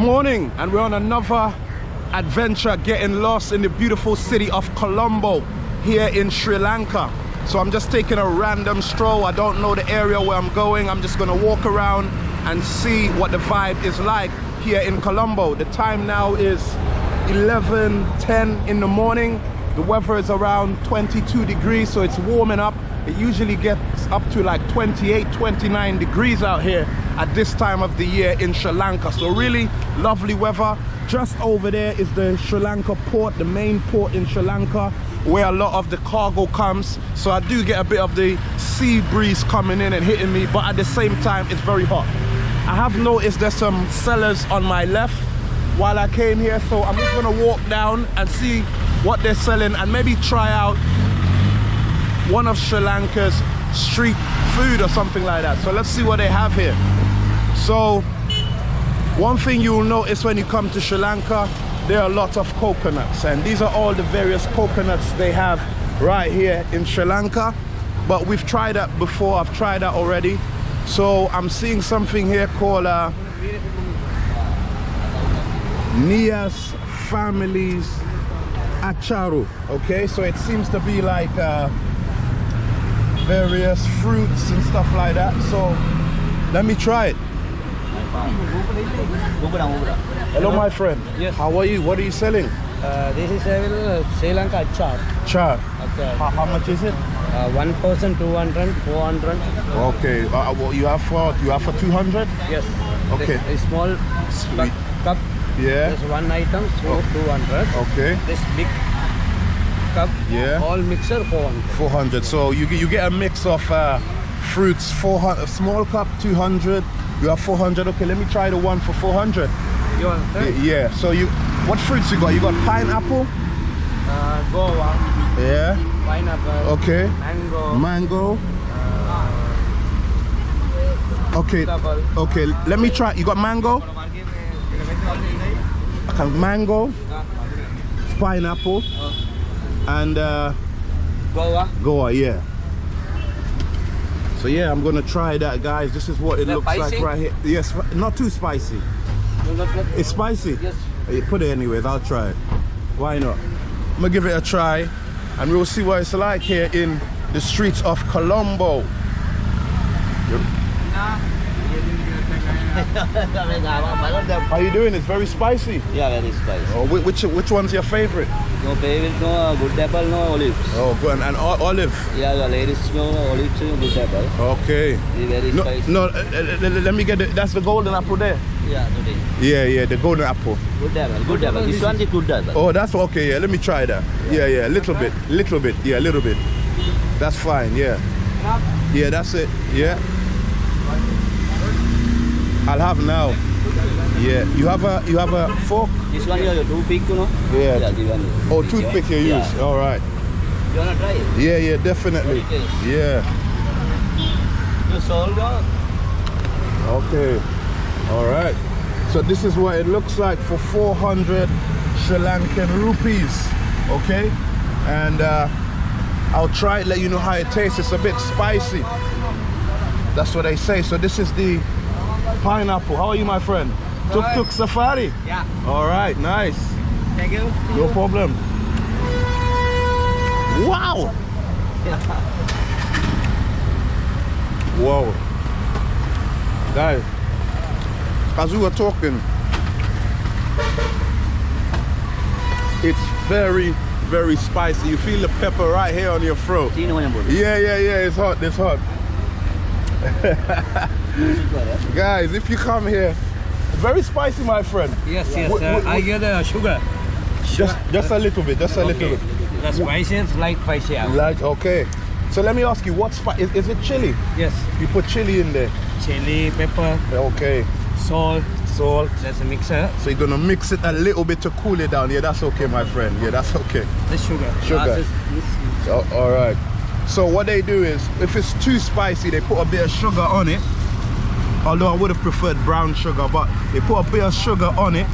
Good morning, and we're on another adventure getting lost in the beautiful city of Colombo here in Sri Lanka. So I'm just taking a random stroll. I don't know the area where I'm going. I'm just gonna walk around and see what the vibe is like here in Colombo. The time now is 11:10 in the morning. The weather is around 22 degrees, so it's warming up. It usually gets up to like 28, 29 degrees out here at this time of the year in Sri Lanka. So really lovely weather. Just over there is the Sri Lanka port, the main port in Sri Lanka where a lot of the cargo comes so I do get a bit of the sea breeze coming in and hitting me but at the same time it's very hot I have noticed there's some sellers on my left while I came here so I'm just gonna walk down and see what they're selling and maybe try out one of Sri Lanka's street food or something like that so let's see what they have here so one thing you'll notice when you come to Sri Lanka there are lots of coconuts and these are all the various coconuts they have right here in Sri Lanka. But we've tried that before I've tried that already. So I'm seeing something here called uh, Nias Families Acharu okay? So it seems to be like uh, various fruits and stuff like that. So let me try it Hello, my friend. Yes. How are you? What are you selling? Uh, this is a Sri Lanka chart. Char. Okay. How, how much is it? Uh, 1,200, 400. Okay. Uh, well, you have for you have for two hundred. Yes. Okay. This small Sweet. cup. Yeah. This one item, so Oh. 200. Okay. This big cup. Yeah. All mixer 400. Four hundred. So you get you get a mix of uh, fruits. Four hundred. Small cup, two hundred. You have four hundred. Okay. Let me try the one for four hundred. You want? Yeah. So you, what fruits you got? You got pineapple. Uh, guava, Yeah. pineapple, Okay. mango, Mango. Okay. double. Okay. Let me try. You got mango. Okay, mango, pineapple, and uh, Guava. goa. Yeah. So yeah, I'm gonna try that, guys. This is what it looks like right here. Yes, not too spicy. Got that? It's spicy. Yes. Put it anyways. I'll try it. Why not? I'm gonna give it a try, and we'll see what it's like here in the streets of Colombo. How are you doing? It's very spicy. Yeah, very spicy. Oh, which which one's your favorite? No favorite, no uh, good apple, no olives. Oh, good. And, and o- olive. Yeah, the ladies no olives, no good apple. Okay. It's very No, spicy. no. Uh, uh, let me get it. That's the golden apple there. Yeah, today. Yeah, yeah, the golden apple. Good apple, good apple. This one is good apple. Oh, that's okay. Yeah, let me try that. Yeah, yeah, a little bit, little bit. Yeah, a little bit. That's fine. Yeah. Yeah, that's it. Yeah. I'll have now. Yeah. You have a you have a fork. This one you have two pick, you know? Yeah. Yeah, this one. Oh, toothpick you use. Yeah. All right. You wanna try it? Yeah, yeah, definitely. Yeah. You sold or? Okay. All right. So this is what it looks like for 400 Sri Lankan rupees. Okay. And uh, I'll try it, let you know how it tastes. It's a bit spicy. That's what they say. So this is the pineapple. How are you, my friend? Tuk tuk safari. Yeah. All right. Nice. Thank you. No problem. Wow. wow. Guys, as we were talking, it's very, very spicy. You feel the pepper right here on your throat. Sino mo yan, bro? Yeah, yeah, yeah, it's hot, it's hot. Guys, if you come here, very spicy, my friend. Yes, yes. Uh, I get uh, sugar. Just, just a little bit, just a little Okay. bit. The spicy is like spicy. Like, okay. So let me ask you, what spice, is, is it chili? Yes. You put chili in there. Chili, pepper, Okay. salt. Salt. There's a mixer. So you're gonna mix it a little bit to cool it down. Yeah, that's okay, my friend. Yeah, that's okay. The sugar. Sugar. This- this- So, all right. So what they do is, if it's too spicy, they put a bit of sugar on it. Although I would have preferred brown sugar, but they put a bit of sugar on it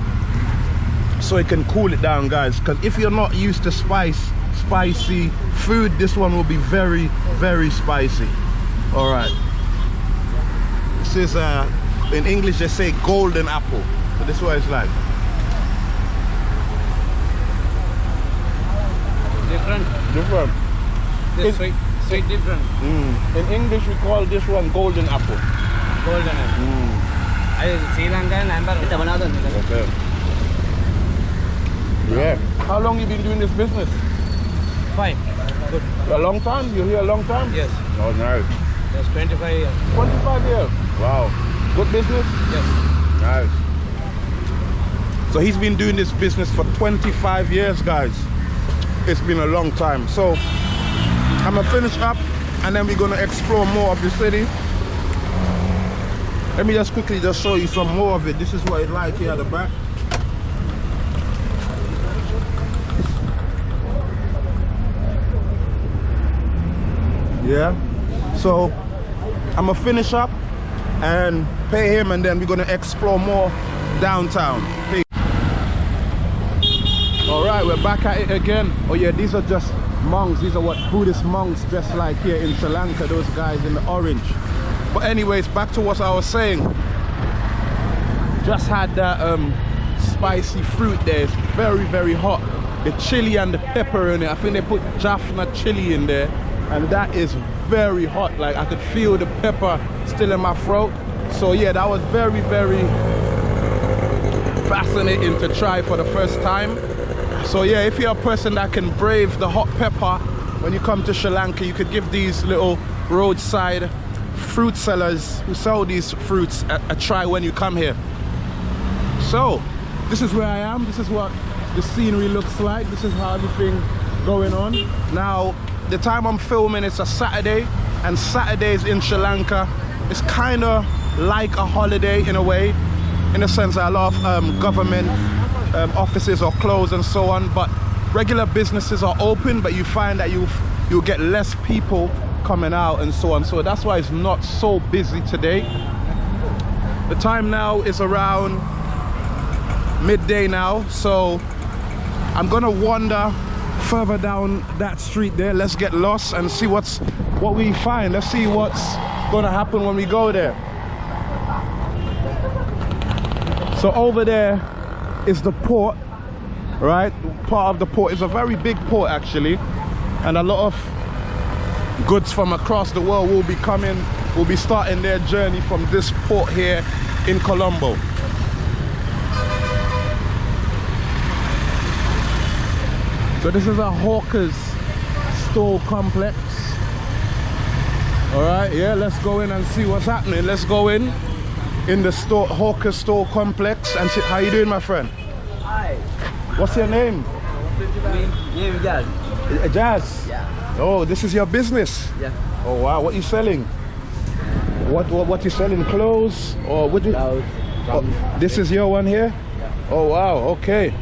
so it can cool it down, guys. Because if you're not used to spice, spicy food, this one will be very, very spicy. All right. This is uh, in English they say golden apple. So this is what it's like. Different. Different. This It's- sweet, sweet different. Mm. In English, we call this one golden apple. Golden. Mm. I Sri Lankan and Kita mana tu? Okay. Yeah. How long you been doing this business? five Good. A long time? You here a long time? Yes. Oh, nice. That's 25 years. 25 years. Wow. Good business? Yes. Nice. So he's been doing this business for 25 years, guys. It's been a long time. So I'm gonna finish up and then we're gonna explore more of the city. Let me just quickly just show you some more of it. This is what it's like here at the back. Yeah. So I'm gonna finish up and pay him and then we're gonna explore more downtown. Peace. All right, we're back at it again. Oh yeah, these are just monks. These are what Buddhist monks dressed like here in Sri Lanka, those guys in the orange. But anyways, back to what I was saying. Just had that um, spicy fruit there. It's very, very hot. The chili and the pepper in it. I think they put Jaffna chili in there. And that is very hot. Like I could feel the pepper still in my throat. So yeah, that was very, very fascinating to try for the first time. So yeah, if you're a person that can brave the hot pepper when you come to Sri Lanka, you could give these little roadside fruit sellers who sell these fruits a, a try when you come here. So, this is where I am. This is what the scenery looks like. This is how everything going on. Now, the time I'm filming, it's a Saturday, and Saturdays in Sri Lanka is kind of like a holiday in a way, in the sense that a lot of um, government um, offices are closed and so on, but regular businesses are open, but you find that you you'll get less people coming out and so on. So that's why it's not so busy today. The time now is around midday now. So i'm gonna wander further down that street there. Let's get lost and see what's what we find. Let's see what's gonna happen when we go there. So over there is the port right? Part of the port is a very big port actually. And a lot of goods from across the world will be coming will be starting their journey from this port here in colombo So this is a Hawker's store complex. All right, yeah, let's go in and see what's happening. Let's go in in the store Hawker store complex and see how you doing, my friend. Hi. What's your name? Name Jazz. Jazz. Oh, this is your business. Yeah. Oh wow, what are you selling? What what what you selling? Clothes or what you? Blouse. Oh, this is your one here. Yeah. Oh wow, okay.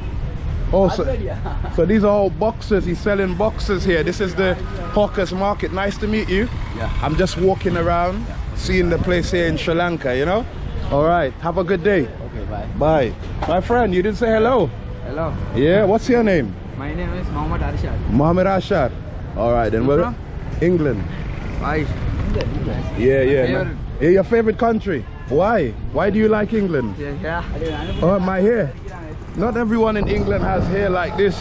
Oh, so, so these are all boxes. He's selling boxes here. This is the Hawkers Market. Nice to meet you. Yeah. I'm just walking around, seeing the place here in Sri Lanka, you know? All right. Have a good day. Okay, bye. Bye. My friend, you didn't say hello. Hello. Yeah, what's your name? My name is Mohammed Arshad. Mohammed Ashar. All right, then. Where? England. Why? Yeah, yeah. Yeah. Your favorite country? Why? Why do you like England? Yeah, yeah. Oh, my hair. Not everyone in England has hair like this,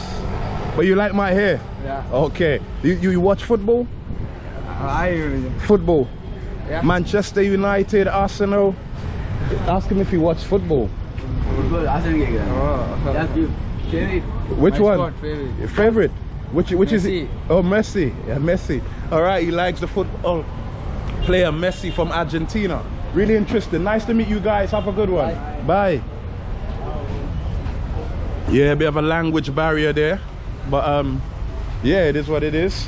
but you like my hair? Yeah. Okay. You, you, you watch football? I... Football? Yeah. Manchester United, Arsenal. Ask him if he watches football. Football, Arsenal. Oh. Which my one? Favorite. favorite? Which which is Messi. it? Oh, Messi. Yeah, Messi. All right, he likes the football player Messi from Argentina. Really interesting. Nice to meet you guys. Have a good one. Bye. Yeah, a bit of a language barrier there, but um, yeah, it is what it is.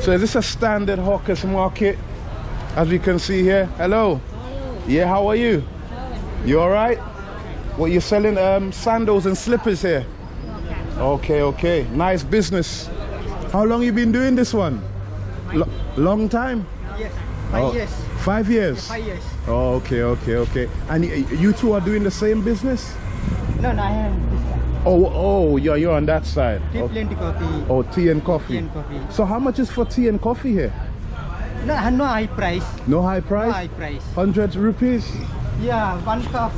So is this a standard hawkers market? As we can see here. Hello. Yeah, how are you? You all right? What you're selling um, sandals and slippers here? Okay, okay. Nice business. How long you been doing this one? Lo- long time? Yes, five Oh, years. Five years? Five years. Oh, okay, okay, okay. And you two are doing the same business? No, no, I time. Oh, oh, you're, you're on that side. Tea, Oh, plenty coffee. oh, tea and coffee. Tea and coffee. So how much is for tea and coffee here? No, no high price. No high No price? high price. 100 rupees? Yeah, one cup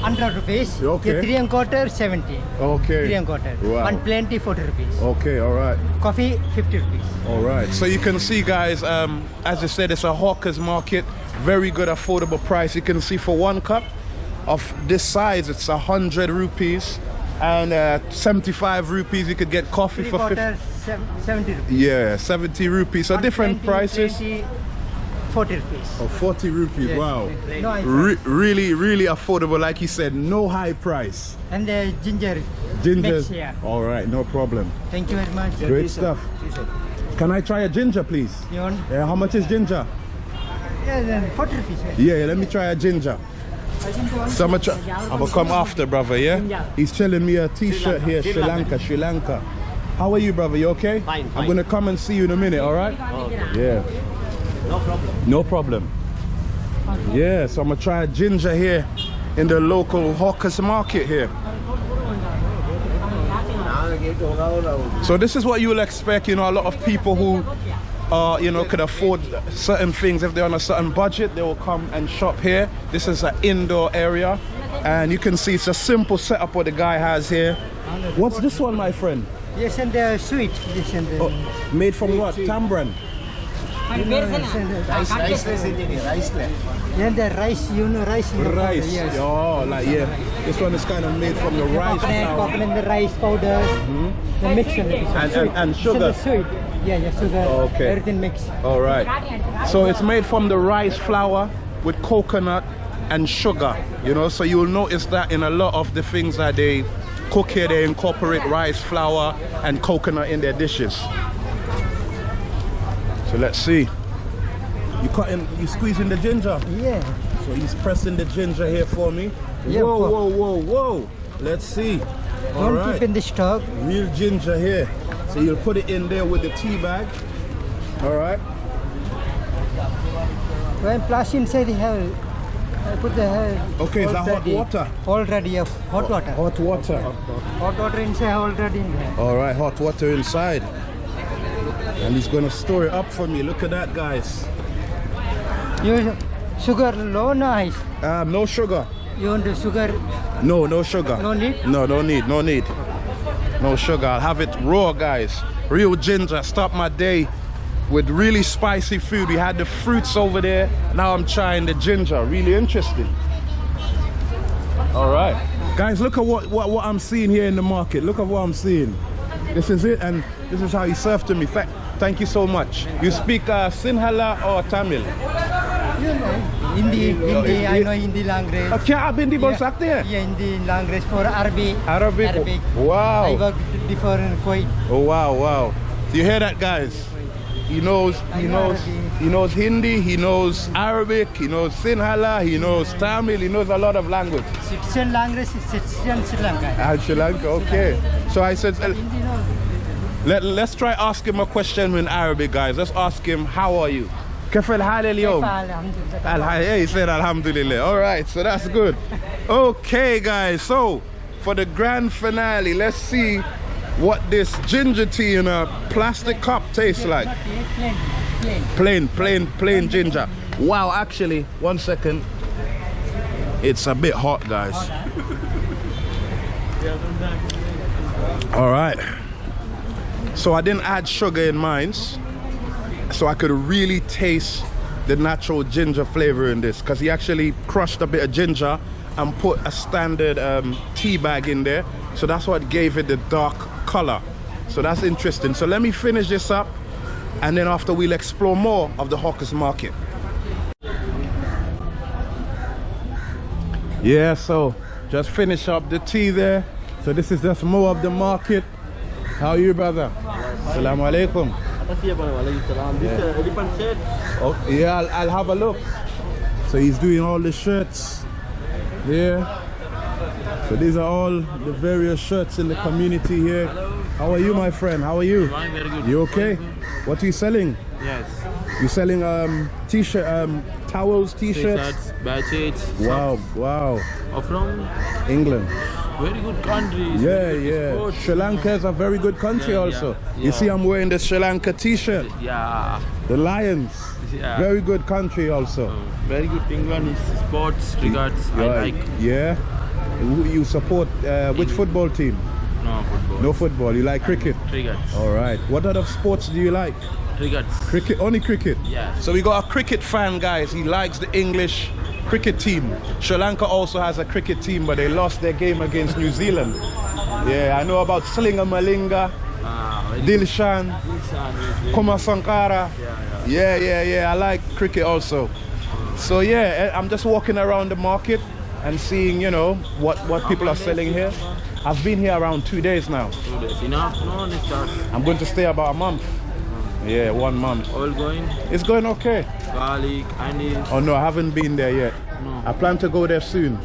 100 rupees. Okay. Yeah, three and quarter 70. Okay. Three and quarter. Wow. One plenty 40 rupees. Okay, all right. Coffee 50 rupees. All right. So you can see, guys, um, as I said, it's a hawker's market. Very good, affordable price. You can see for one cup of this size, it's a hundred rupees, and uh, 75 rupees. You could get coffee Three for 50. quarter sev- 70 rupees. Yeah, 70 rupees. So One different 20, prices. 20, 40 rupees. Oh, 40 rupees. Yeah. Wow. No, Re- really, really affordable. Like you said, no high price. And the ginger. Ginger. Mix, yeah. All right, no problem. Thank you very much. Great stuff. Can I try a ginger, please? You want? Yeah, how much is ginger? Yeah, then 40 rupees. yeah. Yeah, yeah, let me try a ginger. So I'm gonna, try, I'm gonna come after, brother, yeah? He's telling me a t-shirt here, Sri Lanka, Sri Lanka. How are you, brother? You okay? Fine, I'm gonna come and see you in a minute, all right? Yeah. No problem. No problem. Yeah, so I'm gonna try ginger here in the local hawkers market here. So this is what you will expect, you know, a lot of people who uh, you know, could afford certain things. If they're on a certain budget, they will come and shop here. This is an indoor area. And you can see it's a simple setup what the guy has here. What's this one, my friend? Yes, and the sweet. Yes, and the. Oh, made from what? Tambran. You know, yes, the Rice, riceless ini, riceless. yeah, the rice, you know, rice. in the powder, Rice. Yes. Oh, like yeah. This one is kind of made from the rice coconut, flour. coconut, the rice powder, mm-hmm. the mix and it. And- and- and sugar. sweet. Yeah, yeah, sugar. Okay. Everything mixed. All right. So it's made from the rice flour with coconut and sugar. You know, so you'll notice that in a lot of the things that they cook here, they incorporate rice flour and coconut in their dishes. So let's see. You cutting, you squeezing the ginger. Yeah. So he's pressing the ginger here for me. Yeah, whoa, whoa, whoa, whoa. Let's see. All Don't right. keep in the stock. Real ginger here. So you'll put it in there with the tea bag. All right. When plus inside, you have. I put the. Uh, Okay, is that hot water? Already, yeah, hot water. Hot water. Hot water inside already in there. All right, hot water inside. And he's gonna store it up for me. Look at that, guys. You sugar low, nice. Um, no sugar. You want the sugar? No, no sugar. No need? No, no need, no need. No sugar. I'll have it raw, guys. Real ginger. Start my day with really spicy food. We had the fruits over there. Now I'm trying the ginger. Really interesting. All right. Guys, look at what, what, what I'm seeing here in the market. Look at what I'm seeing. This is it, and this is how he served to me. Thank, thank you so much. You speak uh, Sinhala or Tamil? You know, Hindi, Hindi, I know Hindi language. Uh, क्या आप हिंदी बोल Yeah. सकते हैं? Yeah, Hindi language for Arabic. Arabic? Arabic. Wow. I worked before in Kuwait. Oh wow, wow. You hear that guys? He knows I he know knows Arabic. he knows Hindi, he knows Arabic, he knows Sinhala, he knows Tamil, he knows a lot of language. Citizen language is citizen Sri Lanka. Ah, Sri Lanka, okay. So I said uh, Hindi no. let, let's try ask him a question in Arabic guys. Let's ask him how are you? كيف الحال اليوم؟ Alhamdulillah. Alha- Yeah, he said Alhamdulillah. All right, so that's good. Okay, guys. So for the grand finale, let's see what this ginger tea in a plastic cup tastes like. Not yet, plain, plain. Plain, plain, plain ginger. Wow, actually, one second. It's a bit hot, guys. All right. So I didn't add sugar in mine, so I could really taste the natural ginger flavor in this because he actually crushed a bit of ginger and put a standard um, tea bag in there. So that's what gave it the dark color. So that's interesting. So let me finish this up and then after we'll explore more of the hawkers market. Yeah, so just finish up the tea there. So this is just more of the market. How are you, brother? Assalamu alaikum. Atas siapa? Waalaikumsalam. This uh, elephant shirt. Oh, yeah, I'll, I'll have a look. So he's doing all the shirts here. So these are all the various shirts in the community here. How are you, my friend? How are you? Fine, very good. You okay? What are you selling? Yes. You're selling um t-shirt, um towels, t-shirts? Badges. Wow, wow. Are from England. Very good countries. Yeah, yeah. sports. Sri Lanka is a very good country Yeah, also. yeah, You see I'm wearing the Sri Lanka t-shirt. Yeah. The Lions. Yeah. Very good country also. Very good. England is sports regards. I Yeah, like. Yeah. You support uh, which football team? No football. No football. You like cricket? Crickets. All right. What other sports do you like? Crickets. Cricket, only cricket. Yeah. So we got a cricket fan, guys. He likes the English cricket team. Sri Lanka also has a cricket team, but they lost their game against New Zealand. Yeah, I know about Slinga Malinga, Ah, Dilshan, good. Kumar Sangakkara. Yeah, yeah. Yeah, yeah, yeah. I like cricket also. So yeah, eh, I'm just walking around the market and seeing, you know, what what people are selling here. I've been here around two days now. Two days. Enough? No, let's. I'm going to stay about a month. Yeah, one month. All going. It's going okay. Garlic, onion. Oh no, I haven't been there yet. No. I plan to go there soon.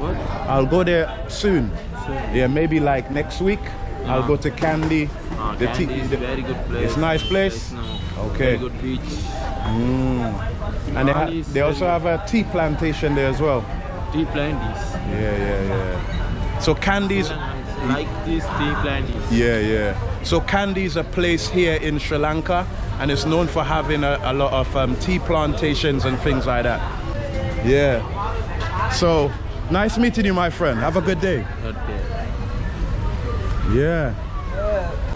What? I'll go there soon. Soon. Yeah, maybe like next week. I'll Ah. go to Kandy. Ah, The Kandy is the- very good place. It's nice place? Yes, no. Okay. Very good beach. And they, they also have a tea plantation there as well. Tea planties. Yeah, yeah, yeah. So Kandy's, Like this tea planties. yeah, yeah. So Kandy's a place here in Sri Lanka, and it's known for having a, a lot of um, tea plantations and things like that. Yeah. So nice meeting you, my friend. Have a good day. Okay. Yeah.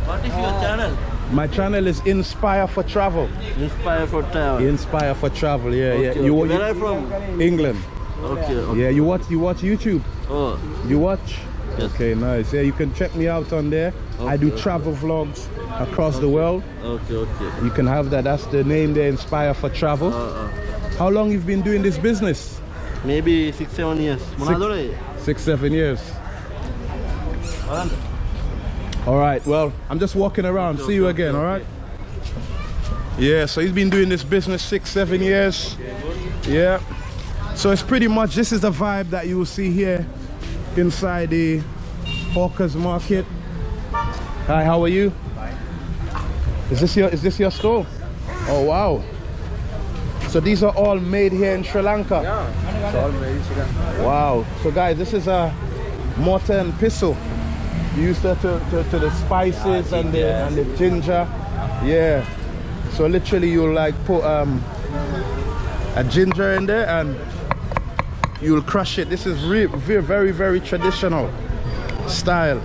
What is your channel? My channel is Inspire for Travel. Inspire for travel. Inspire for Travel. Yeah, yeah. Okay, You, okay. Where are you you from? England. Okay. okay. Yeah. You watch you watch YouTube. Oh, You watch? Yes. Okay, nice. Yeah, you can check me out on there. I do Okay, travel vlogs across the world. okay, okay. You can have that. That's the name there, Inspire for Travel. Uh, uh, How long you've been doing this business? maybe six, seven years. Manadore. Six, seven years. All right. Well, I'm just walking around. See you again. All right. Yeah. So he's been doing this business six, seven years. Yeah. So it's pretty much this is the vibe that you will see here inside the Hawkers Market. Hi. How are you? Is this your Is this your store? Oh wow. So these are all made here in Sri Lanka. It's all very chicken. Wow. So guys, this is a mortar and pestle. Used to, to, to, to the spices and the and the ginger. Yeah. So literally you like put um a ginger in there and you'll crush it. This is very very very traditional style.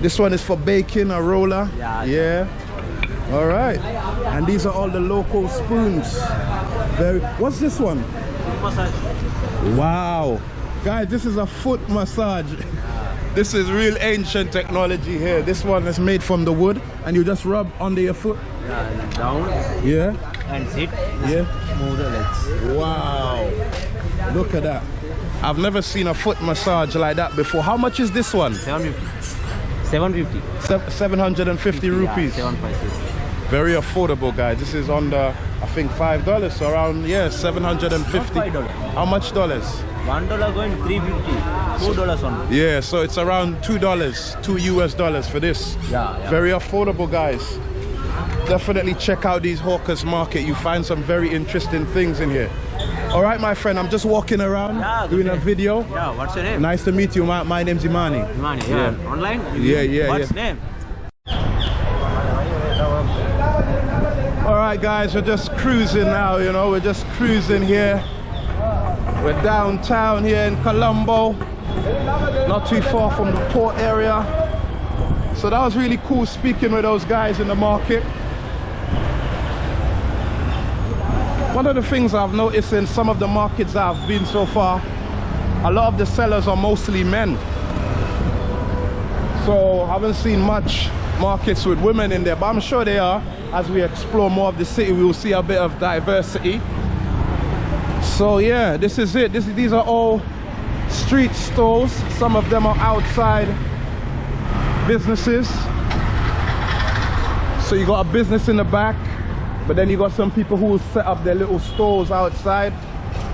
This one is for baking a roller. Yeah. Yeah. All right. And these are all the local spoons. Very. What's this one? massage. Wow. Guys, this is a foot massage. This is real ancient technology here. This one is made from the wood and you just rub under your foot. Yeah, down Yeah? and sit. Yeah. Move the legs. Wow. Look at that. I've never seen a foot massage like that before. How much is this one? 750. 750. Se- 750 rupees. Yeah, 750. Very affordable, guys. This is under, I think, $5. So around, yeah, 750 $5. How much dollars? One dollar going 350. Two dollars only. Yeah, so it's around two dollars, two US dollars for this. Yeah, yeah. Very affordable, guys. Definitely check out these Hawkers Market. You find some very interesting things in here. All right, my friend, I'm just walking around Yeah, doing a video. Yeah, what's your name? Nice to meet you. My, my name's Imani. Imani, Yeah. yeah. Online? Yeah, yeah, What's yeah. name? All right, guys, we're just cruising now. You know, we're just cruising here. We're downtown here in Colombo, not too far from the port area. So that was really cool speaking with those guys in the market. One of the things I've noticed in some of the markets I've been so far, a lot of the sellers are mostly men. So I haven't seen much markets with women in there, but I'm sure they are. As we explore more of the city, we will see a bit of diversity. So yeah, this is it. This, these are all street stalls. Some of them are outside businesses. So you got a business in the back, but then you got some people who set up their little stores outside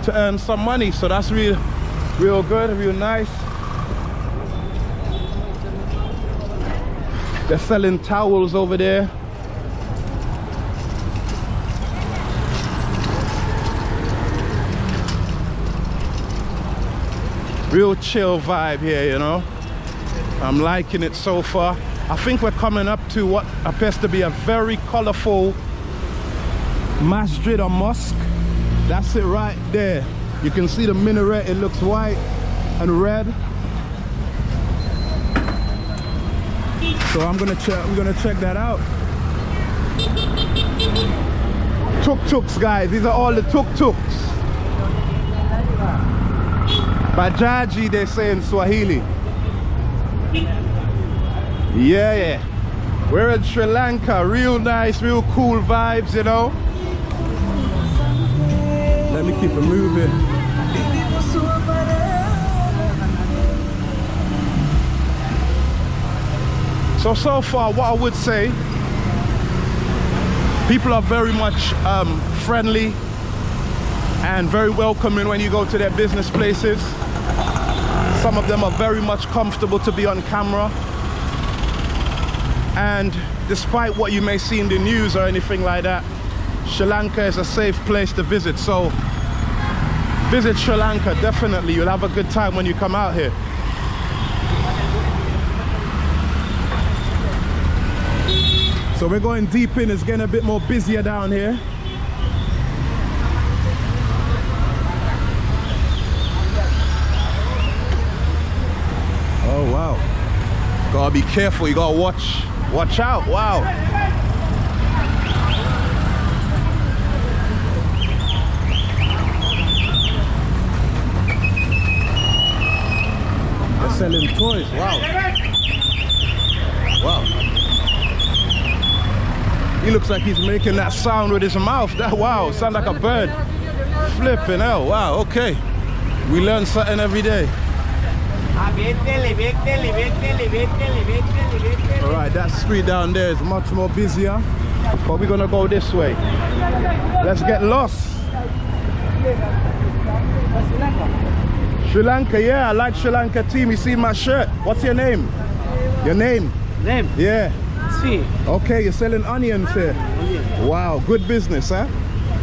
to earn some money. So that's real, real good, real nice. They're selling towels over there. Real chill vibe here, you know. I'm liking it so far. I think we're coming up to what appears to be a very colorful Masjid or mosque. That's it right there. You can see the minaret, it looks white and red. So I'm gonna check we're gonna check that out. Tuk-tuks guys, these are all the tuk-tuks. Bajaji they say in Swahili. Yeah, yeah. We're in Sri Lanka, real nice, real cool vibes, you know. Let me keep it moving. So, so far, what I would say, people are very much um, friendly and very welcoming when you go to their business places. Some of them are very much comfortable to be on camera. And despite what you may see in the news or anything like that, Sri Lanka is a safe place to visit. So visit Sri Lanka, definitely. You'll have a good time when you come out here. So we're going deep in, it's getting a bit more busier down here. Oh wow. Gotta be careful, you gotta watch watch out. Wow. Selling toys. Wow. Wow. He looks like he's making that sound with his mouth. That wow, sound like a bird. Flipping hell. Wow, okay. We learn something every day. All right, that street down there is much more busier, but we're gonna go this way. Let's get lost. Sri Lanka, yeah, I like Sri Lanka team. You see my shirt. What's your name? Your name? Name? Yeah. Sri. Okay, you're selling onions here. Wow, good business, huh?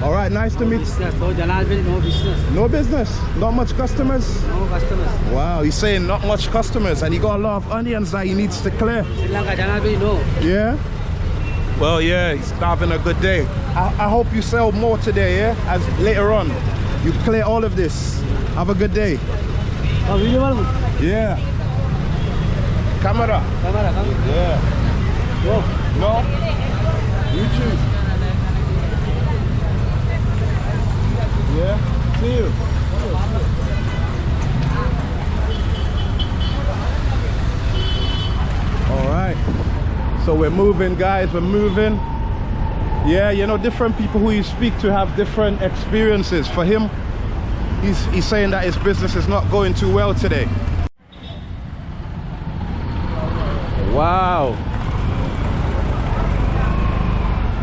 All right, nice to meet you. Business. No Janalville, no business. No business? Not much customers? No customers. Wow, he's saying not much customers and he got a lot of onions that he needs to clear. Sri Lanka, Janalville, no. Yeah? Well, yeah, he's having a good day. I, I hope you sell more today, yeah? As later on, you clear all of this. Have a good day. Yeah. Camera. Camera, come. Yeah. No? You choose. Yeah? See you. All right. So we're moving, guys. We're moving. Yeah, you know, different people who you speak to have different experiences. For him, he's, he's saying that his business is not going too well today. Wow.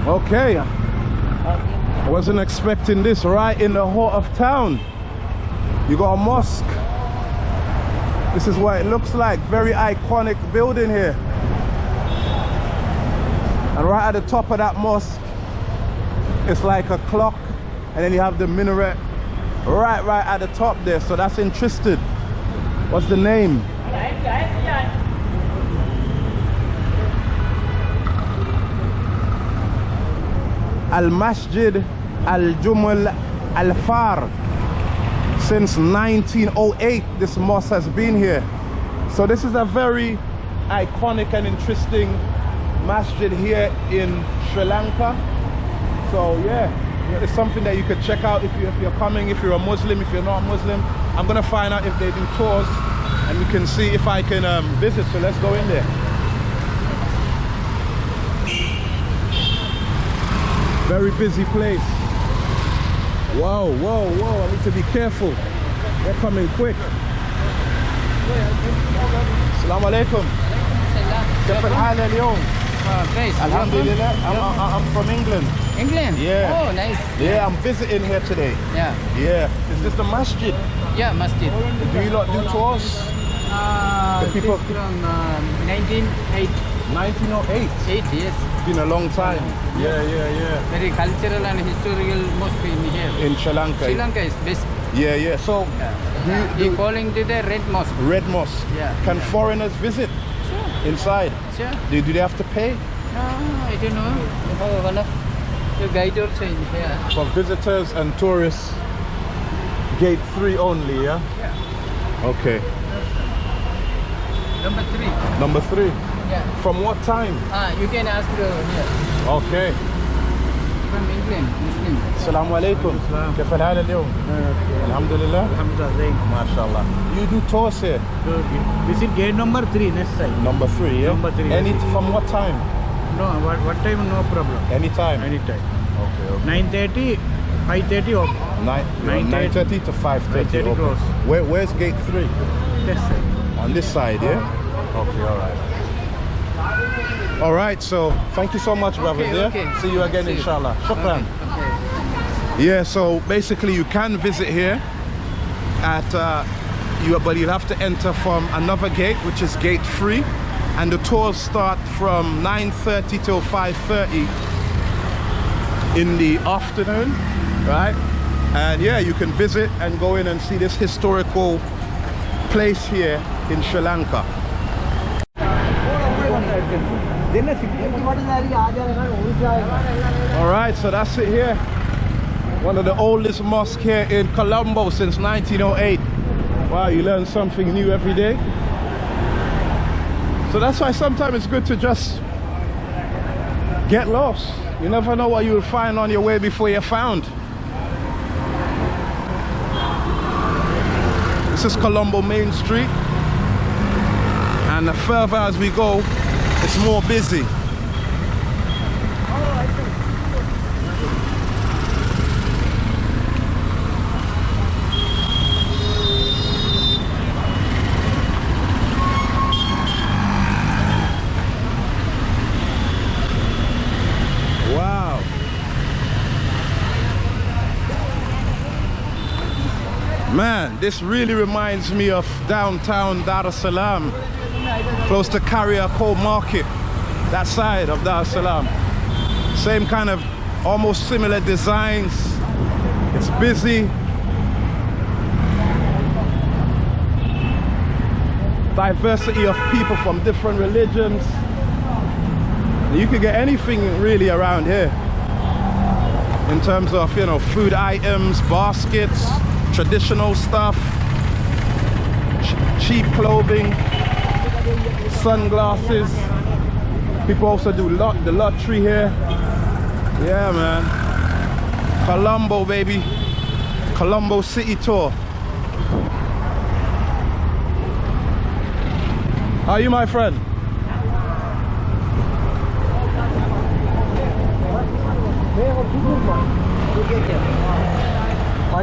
Okay. I wasn't expecting this right in the heart of town. You got a mosque. This is what it looks like. Very iconic building here. And right at the top of that mosque, it's like a clock. And then you have the minaret right, right at the top there. So that's interesting. What's the name? Al Masjid Al Jumal Al Far. Since 1908, this mosque has been here. So this is a very iconic and interesting masjid here in Sri Lanka. So yeah, it's something that you could check out if, you, if you're coming, if you're a Muslim, if you're not a Muslim. I'm gonna find out if they do tours and we can see if I can um, visit. So let's go in there. Very busy place. Whoa, whoa, whoa, I need to be careful. They're coming quick. Assalamu alaikum. كيف الحال اليوم؟ place. Alhamdulillah. I'm, I'm, I'm from England. England. Yeah. Oh, nice. Yeah, I'm visiting here today. Yeah. Yeah. Is this the masjid? Yeah, masjid. Do you lot do tours? Uh, The people- from uh, 1908. 1908. Eight, yes. It's been a long time. Yeah, yeah, yeah. Very cultural and historical mosque in here. In Sri Lanka. Sri Lanka is best. Yeah, yeah. So, do you, do calling to the red mosque. Red Mosque. Yeah. Can foreigners visit Sure. inside? Sure. Do, do they have to pay? No, I don't know. We have one of the guide also in here. For visitors and tourists, gate three only, yeah? Okay. Number three. Number three. Yeah. From what time? Ah, you can ask uh, here. Okay. From England, Muslim. السلام عليكم كيف الحال اليوم؟ الحمد لله Alhamdulillah. ما شاء الله. You do tours here? This is gate number three, next side. Number three, yeah? Number three, Any yes. from what time? No, what, what time? No problem. Anytime. Anytime. Okay, okay. 9.30, 5.30 off. Nine, Nine nine thirty. thirty to five thirty. 5:30 close. Where, where's gate three? Yes, sir. On this side, yeah? Okay, all right. All right, so thank you so much, brothers. Okay, yeah? okay. See you again, See inshallah. Shukran. Okay. Yeah, so basically you can visit here at uh, you, but you'll have to enter from another gate, which is gate three, and the tours start from 9:30 till 5:30 in the afternoon, right? And yeah, you can visit and go in and see this historical place here in Sri Lanka. All right, so that's it here. One of the oldest mosques here in Colombo since 1908. Wow, you learn something new every day. So that's why sometimes it's good to just get lost. You never know what you'll find on your way before you're found. This is Colombo Main Street. And the further as we go, it's more busy. Wow. Man, this really reminds me of downtown Dar es Salaam, close to Kariakoo Market, that side of Dar es Salaam. Same kind of almost similar designs. It's busy. Diversity of people from different religions. You can get anything really around here in terms of, you know, food items, baskets, traditional stuff, ch- cheap clothing, sunglasses. People also do lot the lottery here. Yeah, man. Colombo, baby. Colombo City Tour. How are you, my friend? Hello,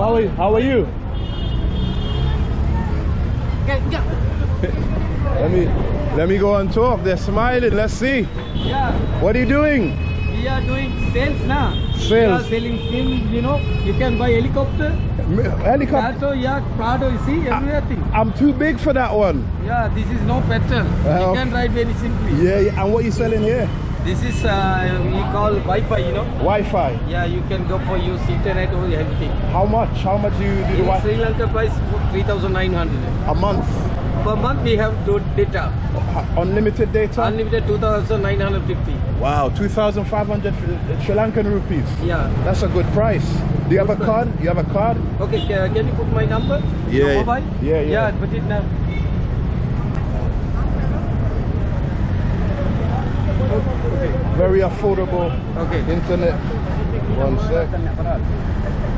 how are you? How are you? Let me let me go and talk. They're smiling. Let's see. Yeah, What are you doing? we are doing sales now. Sales. We are selling film, you know. You can buy helicopter, Helicopter. Alto, yacht, Prado, you see, everything. I'm too big for that one. Yeah, this is no petrol. Well- you can ride very simply. Yeah, yeah. And what are you selling here? This is uh, we call Wi-Fi, you know. Wi-Fi. Yeah, you can go for use internet or everything. How much? How much do you do the Wi-Fi? Sri Lanka price 3,900. A month. Per month we have do data. Unlimited data. Unlimited 2,950. wow, 2,500 Sri Lankan rupees. Yeah. That's a good price. Do you have a card? You have a card? Okay, ca- can you put my number? Yeah, mobile? Yeah, yeah. Yeah, put it now. Very affordable Okay. internet. One sec.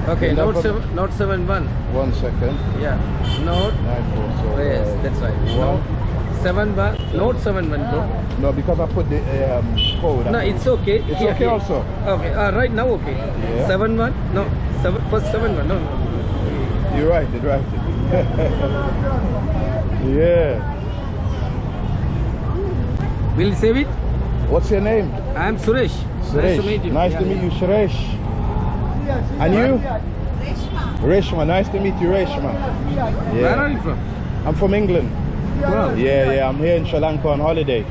Okay, Note 7, Note 71. One second. Yeah. Note. Nine four so. Yes, uh, that's right. One. Note 71. Note 71, bro. No, because I put the um, code. No, it's okay. It's Here, okay here. also? Okay, uh, right now okay. Yeah. 71? No, seven, first 71. No, no. You're right, you're right. yeah. Will you save it? What's your name? I am Suresh. Nice to meet you. Nice Yeah, to meet yeah. you, Suresh. And you? Reshma. Reshma. Nice to meet you, Reshma. Where are you from? I'm from England. Wow. Yeah, yeah. I'm here in Sri Lanka on holiday.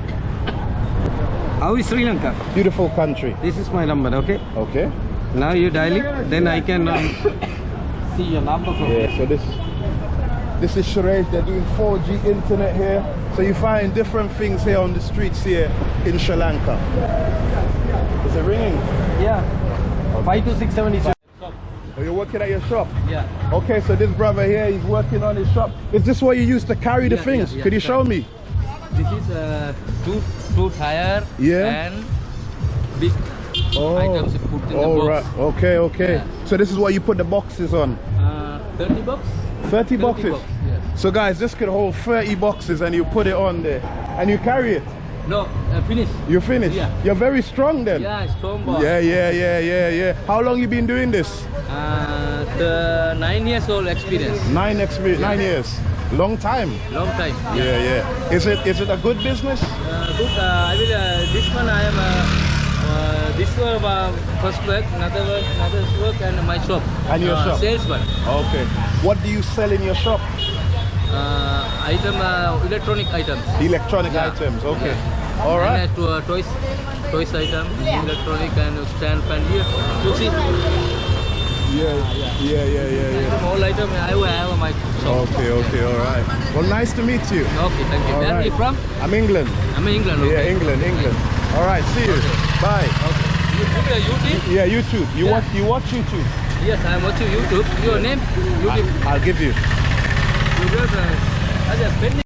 How is Sri Lanka? Beautiful country. This is my number, okay? Okay. Now you dial it, then I can um, see your number from Yeah. So this This is Sharaj. They're doing 4G internet here. So you find different things here on the streets here in Sri Lanka. Is it ringing? Yeah. Five to six seven is. Oh, you're working at your shop? Yeah. Okay, so this brother here, he's working on his shop. Is this what you use to carry the Yeah, things? yeah, yeah, Could you show me? This is uh, two two tire. Yeah. And big items put in the oh box. right. Okay, okay. So this is what you put the boxes on. Uh, Thirty bucks. 30 boxes. box, yes. So guys, this could hold 30 boxes and you put it on there and you carry it. No, uh, finish. You finish. Yeah. You're very strong then. Yeah, strong box. Yeah, yeah, yeah, yeah, yeah. How long you been doing this? Uh, the nine years old experience. Nine experience, nine years. Long time. Long time. Yeah, yeah. Is it is it a good business? Uh, good. Uh, I will. Uh, this one I am. This one uh, first work, another work, another work, and my shop. And your uh, shop. Salesman. Okay. What do you sell in your shop? Uh, item uh, electronic items. Electronic Yeah. items. Okay. Yeah. All And, uh, to, toys, toys item, electronic and stand fan here. You see, Yeah, yeah, yeah, yeah, yeah. all item I will have my shop. Okay, okay, all right. Well, nice to meet you. Okay, thank you. Where are you from? I'm England. I'm in England. Okay. Yeah, England, England. All right, see you. Bye. Okay. You put your YouTube? Yeah, YouTube. You Yeah. watch you watch YouTube. Yes, I'm watching YouTube. Your name? YouTube. I'll give you.